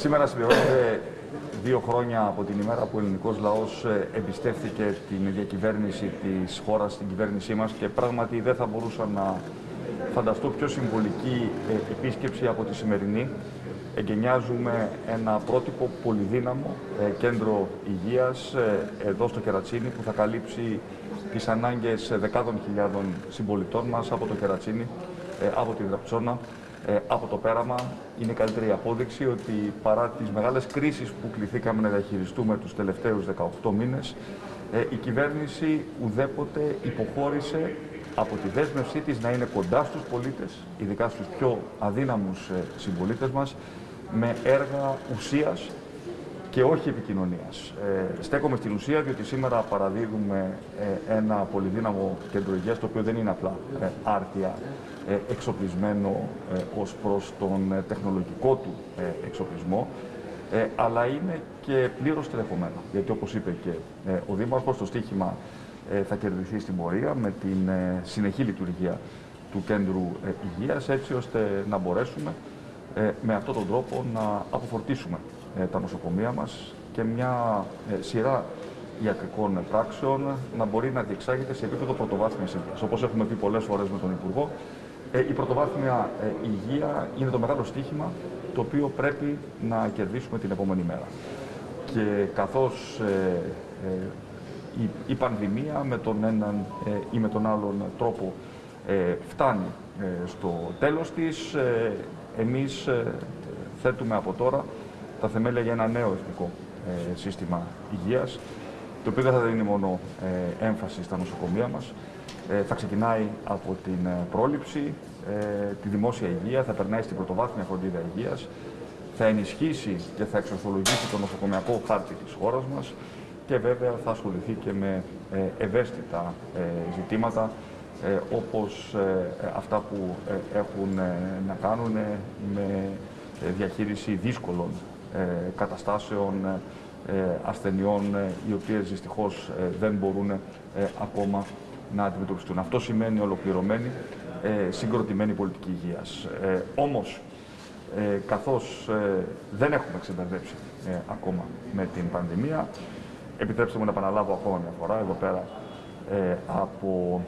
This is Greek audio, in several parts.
Σήμερα συμπληρώνονται δύο χρόνια από την ημέρα που ο ελληνικός λαός ε, εμπιστεύθηκε την διακυβέρνηση της χώρας στην κυβέρνησή μας και πράγματι δεν θα μπορούσα να φανταστώ πιο συμβολική ε, επίσκεψη από τη σημερινή. Εγκαινιάζουμε ένα πρότυπο πολυδύναμο ε, κέντρο υγείας εδώ στο Κερατσίνι που θα καλύψει τις ανάγκες δεκάδων χιλιάδων συμπολιτών μας από το Κερατσίνι, από την Δραψόνα, ε, από το πέραμα είναι η καλύτερη απόδειξη ότι παρά τις μεγάλες κρίσεις που κληθήκαμε να διαχειριστούμε τους τελευταίους 18 μήνες, ε, η κυβέρνηση ουδέποτε υποχώρησε από τη δέσμευσή της να είναι κοντά στους πολίτες, ειδικά στους πιο αδύναμους ε, συμπολίτες μας, με έργα ουσίας και όχι επικοινωνίας. Ε, στέκομαι στην ουσία διότι σήμερα παραδίδουμε ε, ένα πολυδύναμο κέντρο υγείας το οποίο δεν είναι απλά ε, άρτια ε, εξοπλισμένο ε, ως προς τον τεχνολογικό του εξοπλισμό αλλά είναι και πλήρως τρεχωμένο. Γιατί όπως είπε και ο Δήμαρχος, το στίχημα θα κερδιθεί στην πορεία με την συνεχή λειτουργία του κέντρου υγείας έτσι ώστε να μπορέσουμε με αυτόν τον τρόπο να αποφορτήσουμε ε, τα νοσοκομεία μας και μια ε, σειρά ιατρικών πράξεων να μπορεί να διεξάγεται σε επίπεδο πρωτοβάθμιας υγείας. Όπως έχουμε πει πολλές φορές με τον Υπουργό, ε, η πρωτοβάθμια υγεία είναι το μεγάλο στίχημα το οποίο πρέπει να κερδίσουμε την επόμενη μέρα. Και καθώς η, η πανδημία με τον έναν ή με τον άλλον τρόπο φτάνει στο τέλος της, εμείς θέτουμε από τώρα τα θεμέλια για ένα νέο εθνικό ε, σύστημα υγείας, το οποίο δεν θα δίνει μόνο ε, έμφαση στα νοσοκομεία μας, ε, θα ξεκινάει από την πρόληψη, τη δημόσια υγεία, θα περνάει στην πρωτοβάθμια φροντίδα υγείας, θα ενισχύσει και θα εξορθολογήσει το νοσοκομιακό χάρτη της χώρας μας και βέβαια θα ασχοληθεί και με ευαίσθητα ζητήματα όπως αυτά που έχουν να κάνουν με διαχείριση δύσκολων ε, καταστάσεων ε, ασθενειών ε, οι οποίες δυστυχώς δεν μπορούν ακόμα να αντιμετωπιστούν. Αυτό σημαίνει ολοκληρωμένη, συγκροτημένη πολιτική υγείας. Όμως, καθώς δεν έχουμε ξεμπερδέψει ακόμα με την πανδημία, επιτρέψτε μου να επαναλάβω ακόμα μια φορά εδώ πέρα από,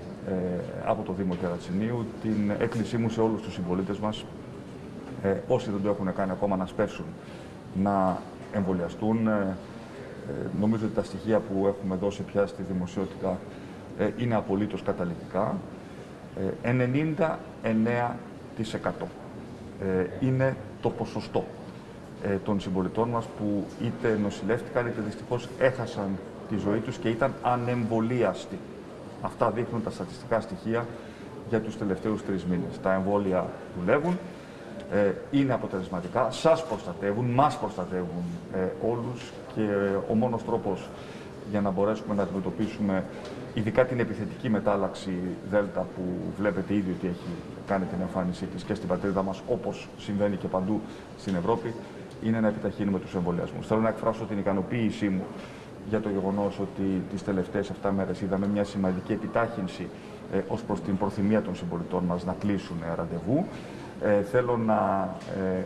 από το Δήμο Κερατσινίου την έκκλησή μου σε όλους τους συμπολίτες μας όσοι δεν το έχουν κάνει ακόμα να σπέσουν να εμβολιαστούν. Ε, ε, νομίζω ότι τα στοιχεία που έχουμε δώσει πια στη δημοσιότητα ε, είναι απολύτως καταληκτικά. 99% είναι το ποσοστό των συμπολιτών μας που είτε νοσηλεύτηκαν είτε δυστυχώς έχασαν τη ζωή τους και ήταν ανεμβολίαστοι. Αυτά δείχνουν τα στατιστικά στοιχεία για τους τελευταίους τρεις μήνες. Τα εμβόλια δουλεύουν, ε, είναι αποτελεσματικά, σας προστατεύουν, μας προστατεύουν ε, όλους και ο μόνος τρόπος για να μπορέσουμε να αντιμετωπίσουμε ειδικά την επιθετική μετάλλαξη Δέλτα που βλέπετε ήδη ότι έχει κάνει την εμφάνισή της και στην πατρίδα μας όπως συμβαίνει και παντού στην Ευρώπη είναι να επιταχύνουμε τους εμβολιασμούς. Θέλω να εκφράσω την ικανοποίησή μου για το γεγονός ότι τις τελευταίες 7 μέρες είδαμε μια σημαντική επιτάχυνση ε, ως προς την προθυμία των συμπολιτών μας να κλείσουν ραντεβού. Ε, θέλω να ε,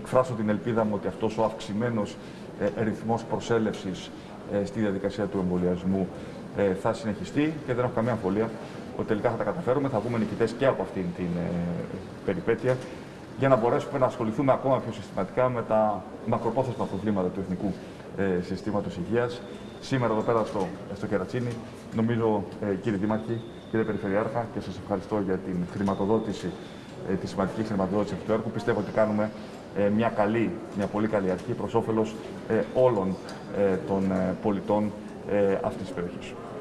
εκφράσω την ελπίδα μου ότι αυτός ο αυξημένος ε, ρυθμός προσέλευσης ε, στη διαδικασία του εμβολιασμού ε, θα συνεχιστεί και δεν έχω καμία αμφιβολία ότι τελικά θα τα καταφέρουμε, θα βγούμε νικητές και από αυτήν την περιπέτεια για να μπορέσουμε να ασχοληθούμε ακόμα πιο συστηματικά με τα μακροπρόθεσμα προβλήματα του εθνικού ε, συστήματος υγείας. Σήμερα εδώ πέρα στο, στο Κερατσίνι, νομίζω κύριε Δήμαρχη, κύριε Περιφερειάρχα και σας ευχαριστώ για την χρηματοδότηση ε, τη σημαντική χρηματοδότηση αυτού του έργου. Πιστεύω ότι κάνουμε ε, μια καλή, μια πολύ καλή αρχή προς όφελος ε, όλων των πολιτών αυτής της περιοχής.